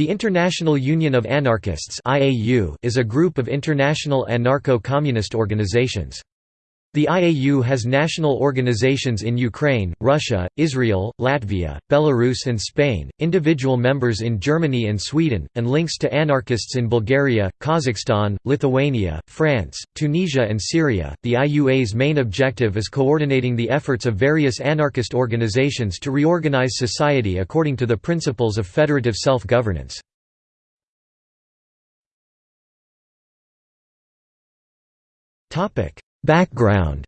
The International Union of Anarchists is a group of international anarcho-communist organizations. The IAU has national organizations in Ukraine, Russia, Israel, Latvia, Belarus and Spain, individual members in Germany and Sweden, and links to anarchists in Bulgaria, Kazakhstan, Lithuania, France, Tunisia and Syria. The IUA's main objective is coordinating the efforts of various anarchist organizations to reorganize society according to the principles of federative self-governance. Topic Background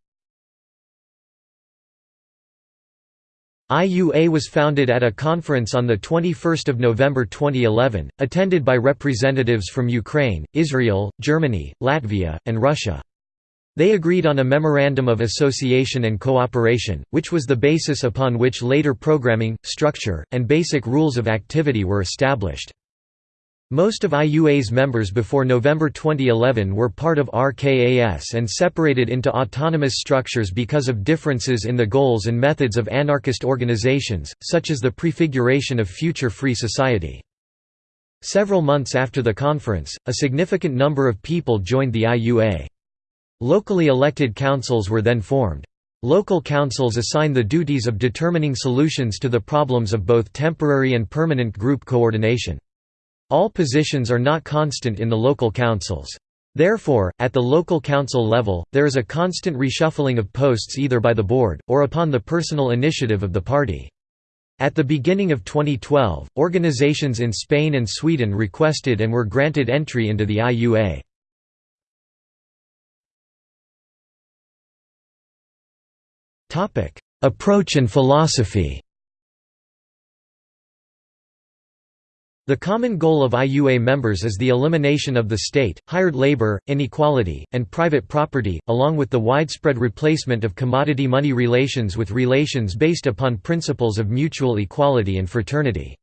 IUA was founded at a conference on 21 November 2011, attended by representatives from Ukraine, Israel, Germany, Latvia, and Russia. They agreed on a Memorandum of Association and Cooperation, which was the basis upon which later programming, structure, and basic rules of activity were established. Most of IUA's members before November 2011 were part of RKAS and separated into autonomous structures because of differences in the goals and methods of anarchist organizations, such as the prefiguration of future free society. Several months after the conference, a significant number of people joined the IUA. Locally elected councils were then formed. Local councils assign the duties of determining solutions to the problems of both temporary and permanent group coordination. All positions are not constant in the local councils. Therefore, at the local council level, there is a constant reshuffling of posts either by the board, or upon the personal initiative of the party. At the beginning of 2012, organizations in Spain and Sweden requested and were granted entry into the IUA. Approach and philosophy The common goal of IUA members is the elimination of the state, hired labor, inequality, and private property, along with the widespread replacement of commodity money relations with relations based upon principles of mutual equality and fraternity.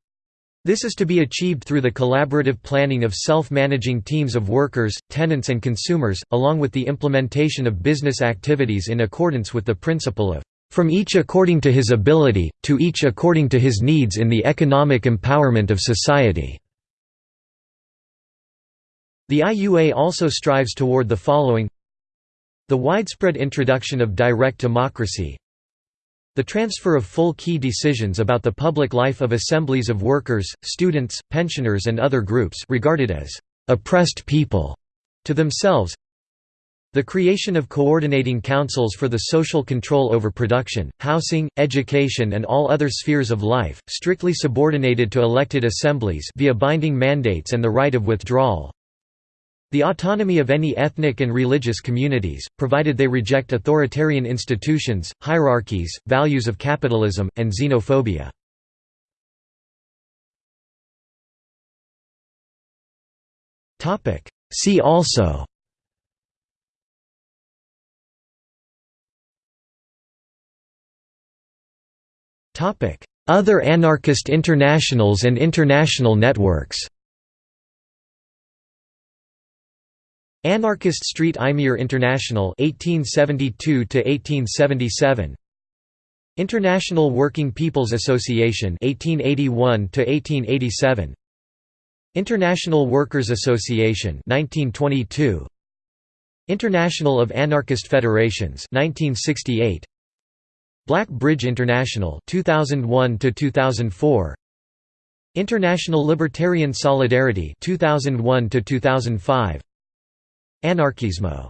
This is to be achieved through the collaborative planning of self-managing teams of workers, tenants and consumers, along with the implementation of business activities in accordance with the principle of from each according to his ability, to each according to his needs in the economic empowerment of society." The IUA also strives toward the following. The widespread introduction of direct democracy. The transfer of full key decisions about the public life of assemblies of workers, students, pensioners and other groups regarded as «oppressed people» to themselves the creation of coordinating councils for the social control over production, housing, education and all other spheres of life, strictly subordinated to elected assemblies via binding mandates and the right of withdrawal. The autonomy of any ethnic and religious communities, provided they reject authoritarian institutions, hierarchies, values of capitalism, and xenophobia. See also Other anarchist internationals and international networks Anarchist Street Imier International 1872 to 1877 International Working People's Association 1881 to 1887 International Workers Association 1922 International of Anarchist Federations 1968 Black Bridge International 2001 to 2004 International Libertarian Solidarity 2001 to 2005 Anarkismo.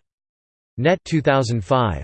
Net 2005